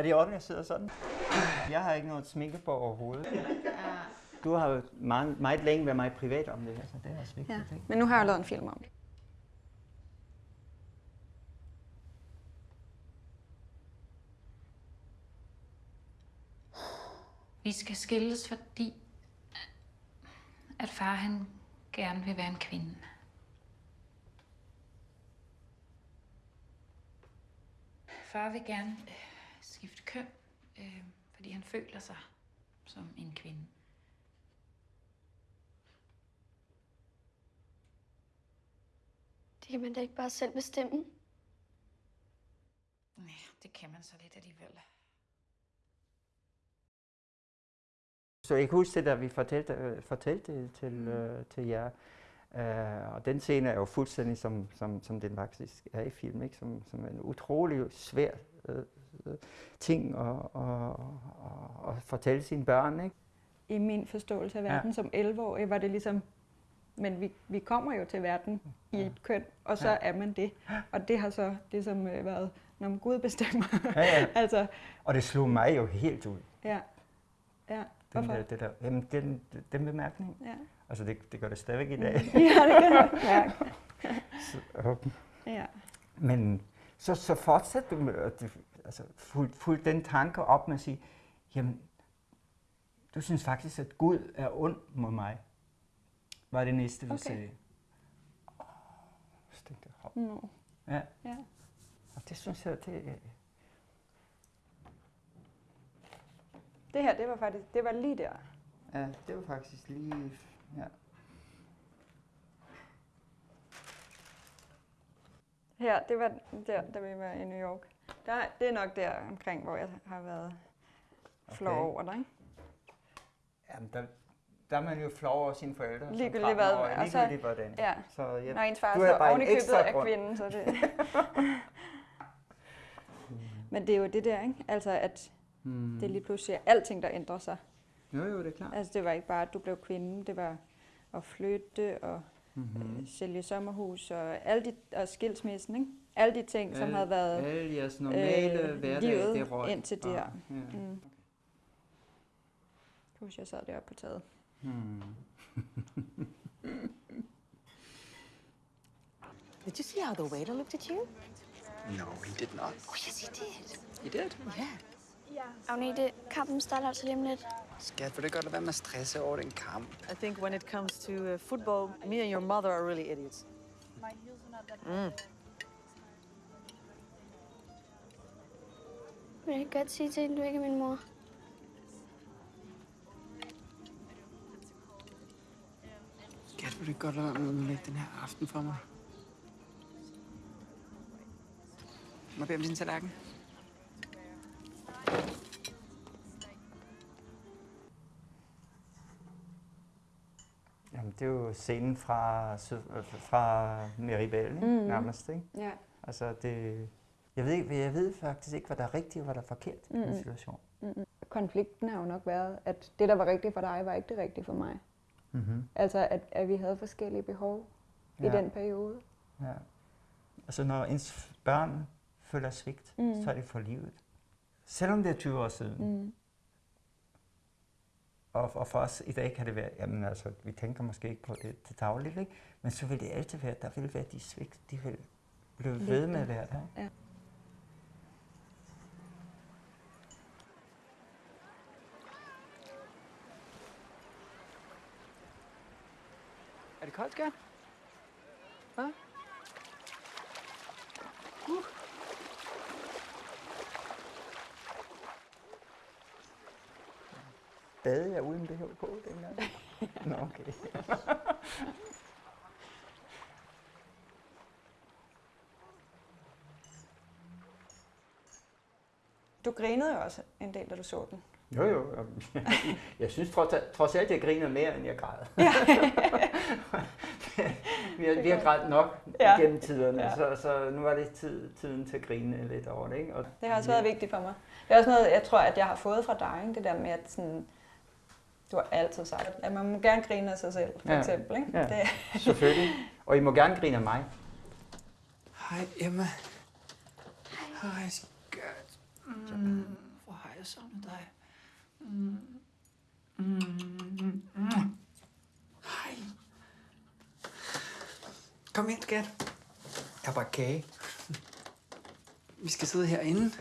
Er det sidder sådan? Jeg har ikke noget sminke på overhovedet. Du har jo meget, meget længe været meget privat om det her, så det er også vigtigt. Ja. Ikke? Men nu har jeg lavet en film om det. Vi skal skilles, fordi at far han gerne vil være en kvinde. Far vil gerne øh, skifte køn, øh, fordi han føler sig som en kvinde. Det kan man da ikke bare selv bestemme. Nej, det kan man så lidt alligevel. Så jeg kan huske det, da vi fortalte, øh, fortalte det til, øh, til jer. Uh, og den scene er jo fuldstændig som, som, som den faktisk er i film, ikke? Som, som en utrolig svær uh, ting at, at, at fortælle sine børn. Ikke? I min forståelse af Ja. verden ja. som 11-årig var det ligesom, men vi, vi kommer jo til verden i et køn, og så Ja. ja. er man det. Og det har så ligesom øh, været, når Gud bestemmer. Ja, ja. altså, Og det slog mig jo helt ud. ja. Ja, Den, hvorfor? der, det der, jamen, den, den bemærkning. Ja. Altså, det, det gør det stadigvæk i dag. ja, det kan jeg mærke. Så, okay. Ja. Men så, så fortsætter du med det- altså, fuldt fuld den tanke op med at sige, jamen, du synes faktisk, at Gud er ond mod mig. Var det næste, du Okay. sagde. Jeg, hop. Nå. Ja, Ja. og det synes jeg, det Det her, det var faktisk, det var lige der. ja, det var faktisk lige, ja. Her, det var der, da vi var i New York. Der, det er nok der omkring, hvor jeg har været flov Okay. over dig. Ikke? Jamen, der, der er man jo flov over sine forældre. Ligegyldigt hvad, 13-årig, og så- Ligegyldigt hvordan. Ja. Så, ja, Når ens far du så er oven i købet ekstra er grund. kvinde, så det... Men det er jo det der, ikke? Altså, at Hmm. det er lige pludselig er alting, der ændrer sig. Jo, jo, det er klart. Altså, det var ikke bare, at du blev kvinde, det var at flytte og Mm-hmm. øh, sælge sommerhus og, alle de, og skilsmissen, ikke? Alle de ting, som havde været Alle jeres normale øh, hverdag, livet det røg. indtil det bare. her. Ja. Mm. Jeg husker, jeg sad deroppe på taget. Hmm. Did you see how the waiter looked at you? No, he did not. Oh, yes, he did. He did? Yeah. Agnete, kampen starter altså lige om lidt. Skat, vil du godt lade være med at stresse over den kamp? I think when it comes to uh, football, me and your mother are really idiots. Mm. Men jeg kan godt sige til hende, du ikke er min mor. Skat, vil du godt lade være med at ødelægge den her aften for mig? Må jeg bede om din tallerken? Det er jo scenen fra, øh, fra Meribel, ikke? Mhm. nærmest. Ikke? Ja. Altså, det, jeg, ved, ikke- jeg ved faktisk ikke, hvad der er rigtigt og hvad der er forkert i den Mhm. situation. Konflikten har jo nok været, at det, der var rigtigt for dig, var ikke det rigtige for mig. Mm-hmm. Altså, at, at vi havde forskellige behov ja. i den periode. Ja. Altså, når ens børn føler svigt, mm. Mm. så er det for livet. Selvom det er 20 år siden. Mm. Og, og for os i dag kan det være, jamen altså, vi tænker måske ikke på det til dagligt, ikke? men så vil det altid være, der vil være de svigt, de vil blive ved med at være der. Ja. Er det koldt, skat? Hvad? Bade jeg uden BH på dengang? Nå, okay. Du grinede jo også en del, da du så den. Jo, jo. Jeg, jeg synes trods, trods alt, jeg griner mere, end jeg græder. Ja. vi, har, vi har grædt nok Ja. ja. gennem tiderne, Ja. ja. så, så nu er det tid, tiden til at grine lidt over det. Ikke? Og, Det har også været vigtigt for mig. Det er også noget, jeg tror, at jeg har fået fra dig, ikke? det der med, at sådan, du har altid sagt, at man må gerne grine af sig selv, for ja. eksempel. Ikke? Ja, det. selvfølgelig. Og I må gerne grine af mig. Hej Emma. Hej. Hej, skat. Mm. Hvor har jeg savnet dig. Mm. Mm. Mm. Hej. Kom ind, skat. Jeg har bare kage. Vi skal sidde herinde.